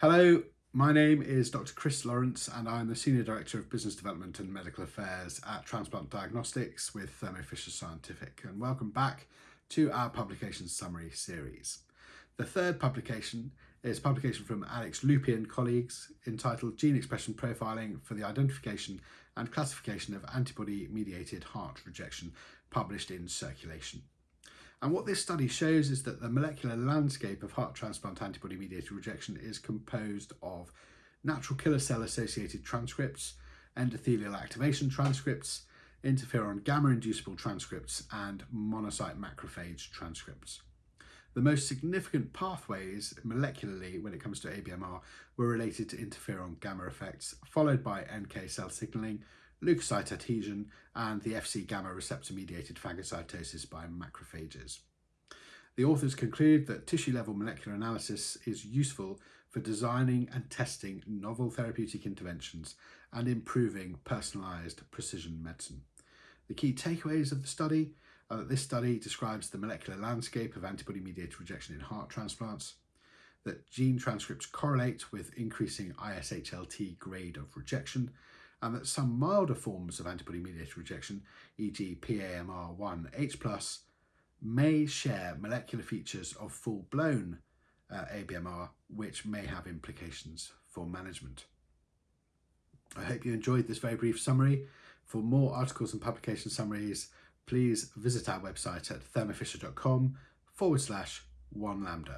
Hello, my name is Dr. Chris Lawrence and I'm the Senior Director of Business Development and Medical Affairs at Transplant Diagnostics with Thermo Fisher Scientific and welcome back to our publication summary series. The third publication is publication from Alex Loupy and colleagues entitled Gene Expression Profiling for the Identification and Classification of Antibody-Mediated Heart Rejection published in Circulation. And what this study shows is that the molecular landscape of heart transplant antibody-mediated rejection is composed of natural killer cell associated transcripts, endothelial activation transcripts, interferon gamma inducible transcripts, and monocyte macrophage transcripts. The most significant pathways molecularly when it comes to ABMR were related to interferon gamma effects, followed by NK cell signaling, leukocyte adhesion, and the Fc gamma receptor mediated phagocytosis by macrophages. The authors conclude that tissue level molecular analysis is useful for designing and testing novel therapeutic interventions and improving personalised precision medicine. The key takeaways of the study are that this study describes the molecular landscape of antibody-mediated rejection in heart transplants, that gene transcripts correlate with increasing ISHLT grade of rejection, and that some milder forms of antibody-mediated rejection, e.g. PAMR1H+, may share molecular features of full-blown uh, ABMR, which may have implications for management. I hope you enjoyed this very brief summary. For more articles and publication summaries, please visit our website at thermofisher.com forward slash one lambda.